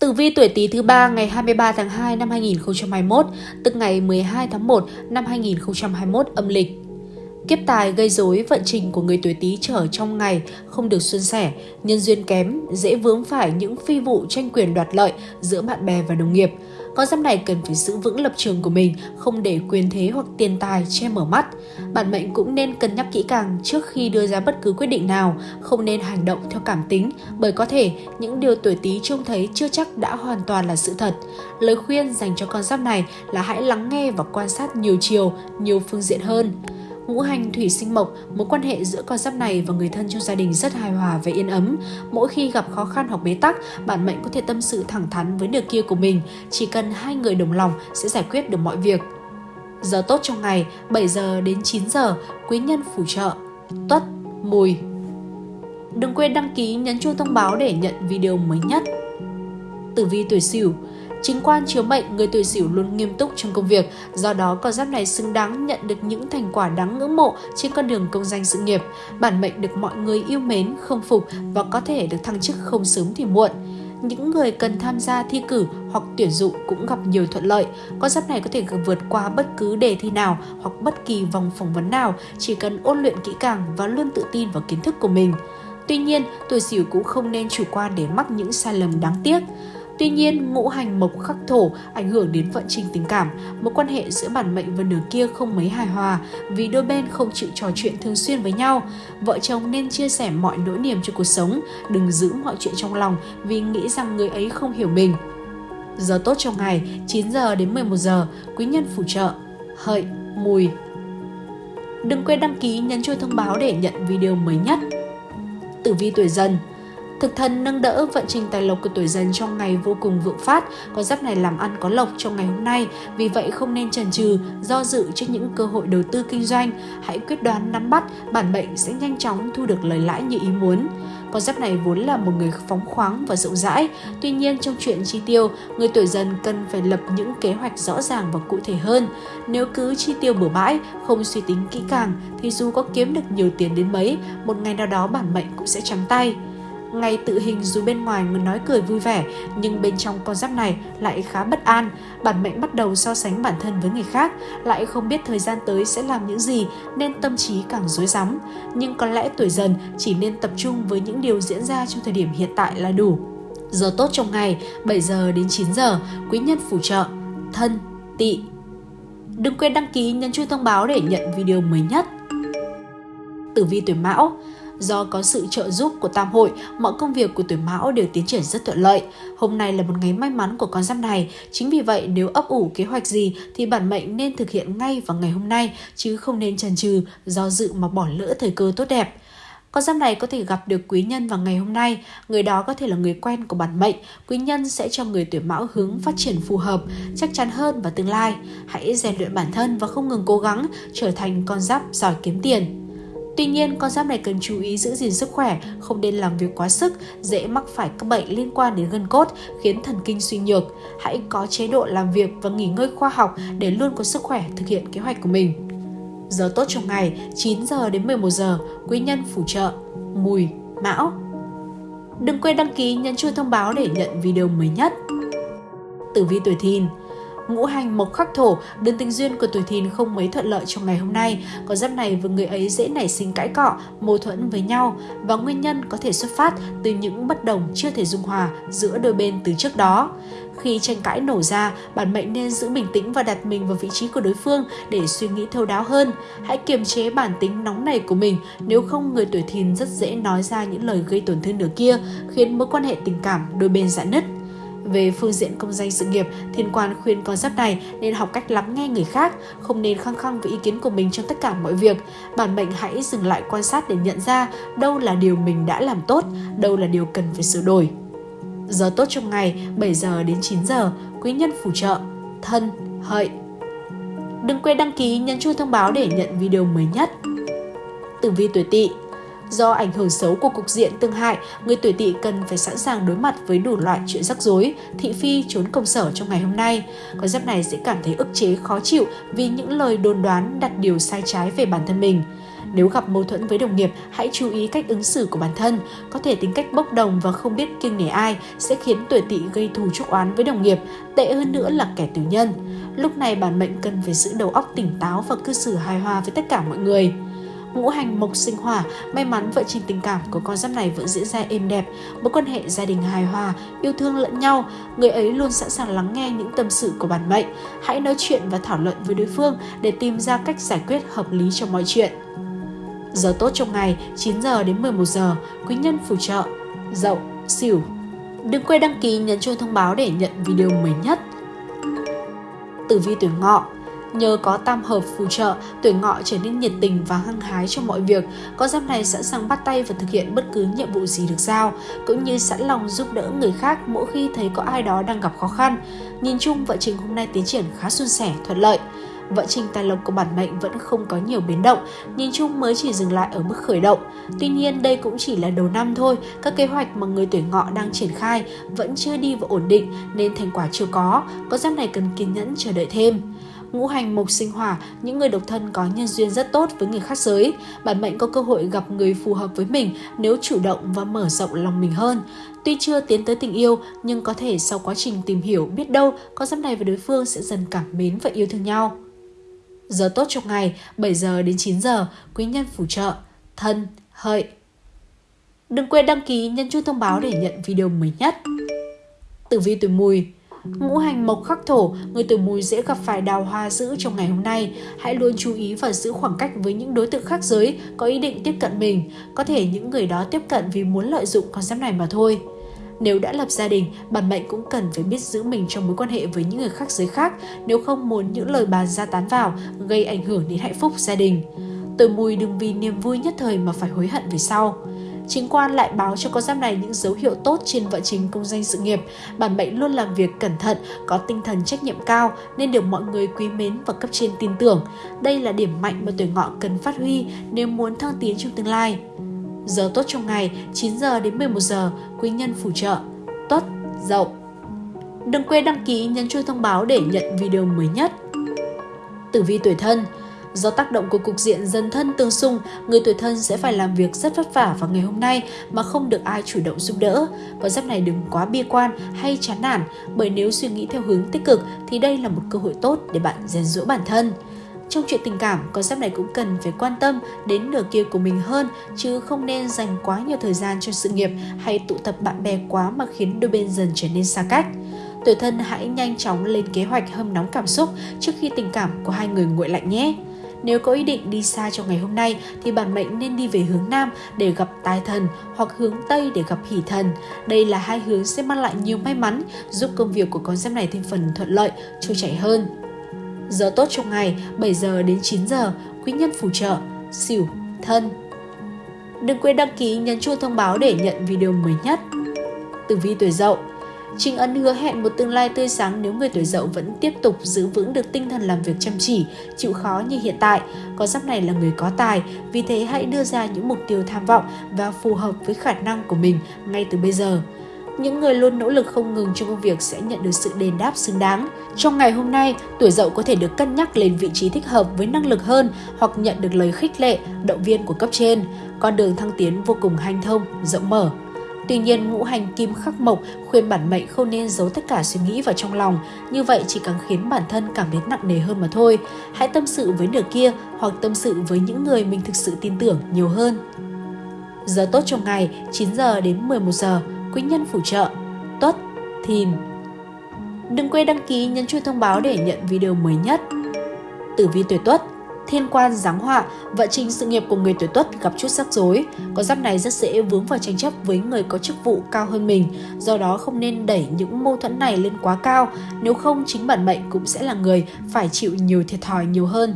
Tử vi tuổi Tý thứ ba ngày 23 tháng 2 năm 2021, tức ngày 12 tháng 1 năm 2021 âm lịch. Kiếp tài gây rối vận trình của người tuổi Tý trở trong ngày không được suôn sẻ, nhân duyên kém, dễ vướng phải những phi vụ tranh quyền đoạt lợi giữa bạn bè và đồng nghiệp. Con giáp này cần phải giữ vững lập trường của mình, không để quyền thế hoặc tiền tài che mở mắt. Bản mệnh cũng nên cân nhắc kỹ càng trước khi đưa ra bất cứ quyết định nào, không nên hành động theo cảm tính, bởi có thể những điều tuổi Tý trông thấy chưa chắc đã hoàn toàn là sự thật. Lời khuyên dành cho con giáp này là hãy lắng nghe và quan sát nhiều chiều, nhiều phương diện hơn ngũ hành thủy sinh mộc, mối quan hệ giữa con giáp này và người thân trong gia đình rất hài hòa và yên ấm. Mỗi khi gặp khó khăn hoặc bế tắc, bản mệnh có thể tâm sự thẳng thắn với nửa kia của mình, chỉ cần hai người đồng lòng sẽ giải quyết được mọi việc. Giờ tốt trong ngày 7 giờ đến 9 giờ, quý nhân phù trợ, tuất, mùi. Đừng quên đăng ký nhấn chuông thông báo để nhận video mới nhất. Tử vi tuổi Sửu Chính quan chiếu mệnh, người tuổi Sửu luôn nghiêm túc trong công việc, do đó con giáp này xứng đáng nhận được những thành quả đáng ngưỡng mộ trên con đường công danh sự nghiệp. Bản mệnh được mọi người yêu mến, không phục và có thể được thăng chức không sớm thì muộn những người cần tham gia thi cử hoặc tuyển dụng cũng gặp nhiều thuận lợi. Con giáp này có thể vượt qua bất cứ đề thi nào hoặc bất kỳ vòng phỏng vấn nào, chỉ cần ôn luyện kỹ càng và luôn tự tin vào kiến thức của mình. Tuy nhiên, tuổi Sửu cũng không nên chủ quan để mắc những sai lầm đáng tiếc. Tuy nhiên, ngũ hành mộc khắc thổ ảnh hưởng đến vận trình tình cảm, mối quan hệ giữa bản mệnh và nửa kia không mấy hài hòa vì đôi bên không chịu trò chuyện thường xuyên với nhau. Vợ chồng nên chia sẻ mọi nỗi niềm cho cuộc sống, đừng giữ mọi chuyện trong lòng vì nghĩ rằng người ấy không hiểu mình. Giờ tốt trong ngày 9 giờ đến 11 giờ, quý nhân phù trợ, hợi, mùi. Đừng quên đăng ký nhấn chuông thông báo để nhận video mới nhất. Tử vi tuổi dần Thực thần nâng đỡ vận trình tài lộc của tuổi dần trong ngày vô cùng vượng phát, con giáp này làm ăn có lộc trong ngày hôm nay, vì vậy không nên chần chừ, do dự trước những cơ hội đầu tư kinh doanh, hãy quyết đoán nắm bắt, bản mệnh sẽ nhanh chóng thu được lời lãi như ý muốn. Con giáp này vốn là một người phóng khoáng và rộng rãi, tuy nhiên trong chuyện chi tiêu, người tuổi dần cần phải lập những kế hoạch rõ ràng và cụ thể hơn. Nếu cứ chi tiêu bừa bãi, không suy tính kỹ càng thì dù có kiếm được nhiều tiền đến mấy, một ngày nào đó bản mệnh cũng sẽ trắng tay. Ngày tự hình dù bên ngoài người nói cười vui vẻ, nhưng bên trong con giáp này lại khá bất an. Bản mệnh bắt đầu so sánh bản thân với người khác, lại không biết thời gian tới sẽ làm những gì nên tâm trí càng rối rắm. Nhưng có lẽ tuổi dần chỉ nên tập trung với những điều diễn ra trong thời điểm hiện tại là đủ. Giờ tốt trong ngày 7 giờ đến 9 giờ, quý nhân phù trợ, thân, tỵ. Đừng quên đăng ký nhấn chuông thông báo để nhận video mới nhất. Tử vi tuổi Mão Do có sự trợ giúp của tam hội, mọi công việc của tuổi mão đều tiến triển rất thuận lợi. Hôm nay là một ngày may mắn của con giáp này. Chính vì vậy, nếu ấp ủ kế hoạch gì thì bản mệnh nên thực hiện ngay vào ngày hôm nay, chứ không nên chần chừ, do dự mà bỏ lỡ thời cơ tốt đẹp. Con giáp này có thể gặp được quý nhân vào ngày hôm nay, người đó có thể là người quen của bản mệnh, quý nhân sẽ cho người tuổi mão hướng phát triển phù hợp, chắc chắn hơn vào tương lai. Hãy rèn luyện bản thân và không ngừng cố gắng trở thành con giáp giỏi kiếm tiền. Tuy nhiên, con giáp này cần chú ý giữ gìn sức khỏe, không nên làm việc quá sức, dễ mắc phải các bệnh liên quan đến gân cốt, khiến thần kinh suy nhược. Hãy có chế độ làm việc và nghỉ ngơi khoa học để luôn có sức khỏe thực hiện kế hoạch của mình. Giờ tốt trong ngày 9 giờ đến 11 giờ, quý nhân phù trợ, mùi, mão. Đừng quên đăng ký nhấn chuông thông báo để nhận video mới nhất. Tử vi tuổi thìn ngũ hành mộc khắc thổ, đơn tình duyên của tuổi thìn không mấy thuận lợi trong ngày hôm nay. Có giáp này với người ấy dễ nảy sinh cãi cọ, mâu thuẫn với nhau và nguyên nhân có thể xuất phát từ những bất đồng chưa thể dung hòa giữa đôi bên từ trước đó. Khi tranh cãi nổ ra, bản mệnh nên giữ bình tĩnh và đặt mình vào vị trí của đối phương để suy nghĩ thấu đáo hơn. Hãy kiềm chế bản tính nóng này của mình, nếu không người tuổi thìn rất dễ nói ra những lời gây tổn thương nửa kia, khiến mối quan hệ tình cảm đôi bên giãn nứt. Về phương diện công danh sự nghiệp, thiên quan khuyên con giáp này nên học cách lắng nghe người khác, không nên khăng khăng với ý kiến của mình trong tất cả mọi việc. Bản mệnh hãy dừng lại quan sát để nhận ra đâu là điều mình đã làm tốt, đâu là điều cần phải sửa đổi. Giờ tốt trong ngày 7 giờ đến 9 giờ, quý nhân phù trợ, thân, hợi. Đừng quên đăng ký nhấn chuông thông báo để nhận video mới nhất. Tử vi tuổi tỵ Do ảnh hưởng xấu của cục diện tương hại, người tuổi tỵ cần phải sẵn sàng đối mặt với đủ loại chuyện rắc rối, thị phi trốn công sở trong ngày hôm nay. Con giáp này sẽ cảm thấy ức chế khó chịu vì những lời đồn đoán đặt điều sai trái về bản thân mình. Nếu gặp mâu thuẫn với đồng nghiệp, hãy chú ý cách ứng xử của bản thân. Có thể tính cách bốc đồng và không biết kiêng nể ai sẽ khiến tuổi tỵ gây thù chuốc oán với đồng nghiệp, tệ hơn nữa là kẻ tiểu nhân. Lúc này bản mệnh cần phải giữ đầu óc tỉnh táo và cư xử hài hòa với tất cả mọi người ngũ hành mộc sinh hỏa, may mắn vợ trình tình cảm của con giáp này vẫn diễn ra êm đẹp, mối quan hệ gia đình hài hòa, yêu thương lẫn nhau, người ấy luôn sẵn sàng lắng nghe những tâm sự của bản mệnh. Hãy nói chuyện và thảo luận với đối phương để tìm ra cách giải quyết hợp lý cho mọi chuyện. Giờ tốt trong ngày 9 giờ đến 11 giờ, quý nhân phù trợ, dậu, xỉu. Đừng quên đăng ký nhấn chuông thông báo để nhận video mới nhất. Tử vi tuổi ngọ Nhờ có tam hợp phù trợ, tuổi ngọ trở nên nhiệt tình và hăng hái trong mọi việc. Con giáp này sẵn sàng bắt tay và thực hiện bất cứ nhiệm vụ gì được giao, cũng như sẵn lòng giúp đỡ người khác mỗi khi thấy có ai đó đang gặp khó khăn. Nhìn chung, vợ trình hôm nay tiến triển khá suôn sẻ, thuận lợi. Vợ trình tài lộc của bản mệnh vẫn không có nhiều biến động, nhìn chung mới chỉ dừng lại ở mức khởi động. Tuy nhiên đây cũng chỉ là đầu năm thôi, các kế hoạch mà người tuổi ngọ đang triển khai vẫn chưa đi vào ổn định nên thành quả chưa có, có giáp này cần kiên nhẫn chờ đợi thêm ngũ hành mộc sinh hỏa, những người độc thân có nhân duyên rất tốt với người khác giới. Bản mệnh có cơ hội gặp người phù hợp với mình nếu chủ động và mở rộng lòng mình hơn. Tuy chưa tiến tới tình yêu, nhưng có thể sau quá trình tìm hiểu biết đâu con giáp này và đối phương sẽ dần cảm mến và yêu thương nhau. Giờ tốt trong ngày 7 giờ đến 9 giờ, quý nhân phù trợ, thân, hợi. Đừng quên đăng ký nhấn chuông thông báo để nhận video mới nhất. Tử vi tuổi mùi Ngũ hành mộc khắc thổ, người tuổi mùi dễ gặp phải đào hoa dữ trong ngày hôm nay. Hãy luôn chú ý và giữ khoảng cách với những đối tượng khác giới có ý định tiếp cận mình. Có thể những người đó tiếp cận vì muốn lợi dụng con giáp này mà thôi. Nếu đã lập gia đình, bản mệnh cũng cần phải biết giữ mình trong mối quan hệ với những người khác giới khác nếu không muốn những lời bàn ra tán vào gây ảnh hưởng đến hạnh phúc gia đình. Tuổi mùi đừng vì niềm vui nhất thời mà phải hối hận về sau. Chính quan lại báo cho con giáp này những dấu hiệu tốt trên vận trình công danh sự nghiệp. Bản mệnh luôn làm việc cẩn thận, có tinh thần trách nhiệm cao nên được mọi người quý mến và cấp trên tin tưởng. Đây là điểm mạnh mà tuổi ngọ cần phát huy nếu muốn thăng tiến trong tương lai. Giờ tốt trong ngày 9 giờ đến 11 giờ, quý nhân phù trợ, tuất, dậu. Đừng quên đăng ký nhấn chuông thông báo để nhận video mới nhất. Tử vi tuổi thân Do tác động của cục diện dần thân tương xung, người tuổi thân sẽ phải làm việc rất vất vả vào ngày hôm nay mà không được ai chủ động giúp đỡ. vào giáp này đừng quá bi quan hay chán nản, bởi nếu suy nghĩ theo hướng tích cực thì đây là một cơ hội tốt để bạn rèn rũa bản thân. Trong chuyện tình cảm, con giáp này cũng cần phải quan tâm đến nửa kia của mình hơn, chứ không nên dành quá nhiều thời gian cho sự nghiệp hay tụ tập bạn bè quá mà khiến đôi bên dần trở nên xa cách. Tuổi thân hãy nhanh chóng lên kế hoạch hâm nóng cảm xúc trước khi tình cảm của hai người nguội lạnh nhé. Nếu có ý định đi xa trong ngày hôm nay thì bản mệnh nên đi về hướng Nam để gặp tài thần hoặc hướng Tây để gặp hỷ thần. Đây là hai hướng sẽ mang lại nhiều may mắn, giúp công việc của con giáp này thêm phần thuận lợi, trôi chảy hơn. Giờ tốt trong ngày 7 giờ đến 9 giờ, quý nhân phù trợ, xỉu, thân. Đừng quên đăng ký nhấn chuông thông báo để nhận video mới nhất. Tử vi tuổi dậu Trình Ân hứa hẹn một tương lai tươi sáng nếu người tuổi dậu vẫn tiếp tục giữ vững được tinh thần làm việc chăm chỉ, chịu khó như hiện tại. Con giáp này là người có tài, vì thế hãy đưa ra những mục tiêu tham vọng và phù hợp với khả năng của mình ngay từ bây giờ. Những người luôn nỗ lực không ngừng trong công việc sẽ nhận được sự đền đáp xứng đáng. Trong ngày hôm nay, tuổi dậu có thể được cân nhắc lên vị trí thích hợp với năng lực hơn hoặc nhận được lời khích lệ, động viên của cấp trên. Con đường thăng tiến vô cùng hanh thông, rộng mở. Tuy nhiên, ngũ hành kim khắc mộc khuyên bản mệnh không nên giấu tất cả suy nghĩ vào trong lòng, như vậy chỉ càng khiến bản thân cảm thấy nặng nề hơn mà thôi. Hãy tâm sự với nửa kia hoặc tâm sự với những người mình thực sự tin tưởng nhiều hơn. Giờ tốt trong ngày 9 giờ đến 11 giờ, quý nhân phù trợ, tuất, thìn. Đừng quên đăng ký nhấn chuông thông báo để nhận video mới nhất. Tử vi tuổi tuất thiên quan giáng họa, vận trình sự nghiệp của người tuổi tuất gặp chút rắc rối. Con giáp này rất dễ vướng vào tranh chấp với người có chức vụ cao hơn mình, do đó không nên đẩy những mâu thuẫn này lên quá cao, nếu không chính bản mệnh cũng sẽ là người phải chịu nhiều thiệt thòi nhiều hơn.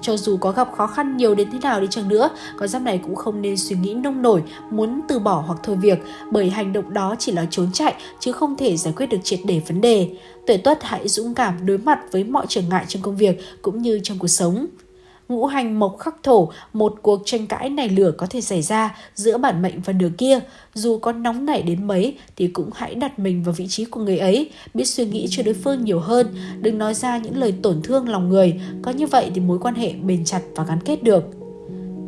Cho dù có gặp khó khăn nhiều đến thế nào đi chăng nữa, con giáp này cũng không nên suy nghĩ nông nổi, muốn từ bỏ hoặc thôi việc, bởi hành động đó chỉ là trốn chạy chứ không thể giải quyết được triệt để vấn đề. Tuổi tuất hãy dũng cảm đối mặt với mọi trở ngại trong công việc cũng như trong cuộc sống ngũ hành mộc khắc thổ, một cuộc tranh cãi này lửa có thể xảy ra giữa bản mệnh và nửa kia. Dù có nóng nảy đến mấy thì cũng hãy đặt mình vào vị trí của người ấy, biết suy nghĩ cho đối phương nhiều hơn, đừng nói ra những lời tổn thương lòng người, có như vậy thì mối quan hệ bền chặt và gắn kết được.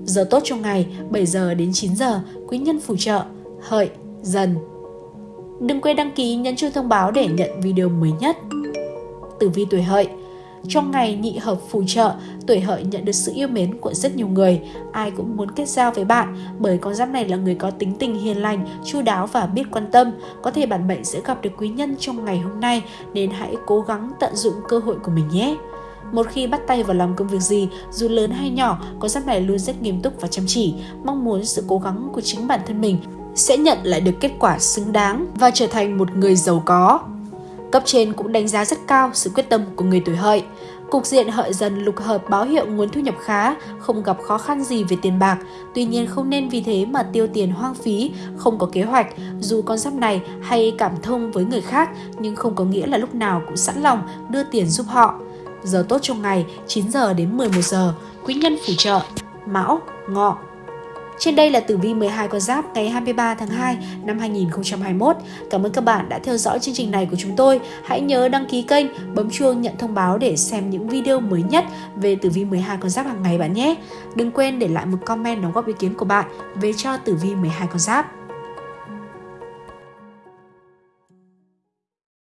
Giờ tốt trong ngày 7 giờ đến 9 giờ, quý nhân phù trợ, hợi, dần. Đừng quên đăng ký nhấn chuông thông báo để nhận video mới nhất. Tử vi tuổi hợi trong ngày nhị hợp phù trợ, tuổi hợi nhận được sự yêu mến của rất nhiều người. Ai cũng muốn kết giao với bạn bởi con giáp này là người có tính tình hiền lành, chu đáo và biết quan tâm. Có thể bản mệnh sẽ gặp được quý nhân trong ngày hôm nay nên hãy cố gắng tận dụng cơ hội của mình nhé. Một khi bắt tay vào làm công việc gì, dù lớn hay nhỏ, con giáp này luôn rất nghiêm túc và chăm chỉ, mong muốn sự cố gắng của chính bản thân mình sẽ nhận lại được kết quả xứng đáng và trở thành một người giàu có. Cấp trên cũng đánh giá rất cao sự quyết tâm của người tuổi hợi. Cục diện hợi dần lục hợp báo hiệu nguồn thu nhập khá, không gặp khó khăn gì về tiền bạc. Tuy nhiên không nên vì thế mà tiêu tiền hoang phí, không có kế hoạch. Dù con giáp này hay cảm thông với người khác nhưng không có nghĩa là lúc nào cũng sẵn lòng đưa tiền giúp họ. Giờ tốt trong ngày 9 giờ đến 11 giờ, quý nhân phù trợ, mão, ngọ, trên đây là tử vi 12 con giáp ngày 23 tháng 2 năm 2021. Cảm ơn các bạn đã theo dõi chương trình này của chúng tôi. Hãy nhớ đăng ký kênh, bấm chuông nhận thông báo để xem những video mới nhất về tử vi 12 con giáp hàng ngày bạn nhé. Đừng quên để lại một comment đóng góp ý kiến của bạn về cho tử vi 12 con giáp.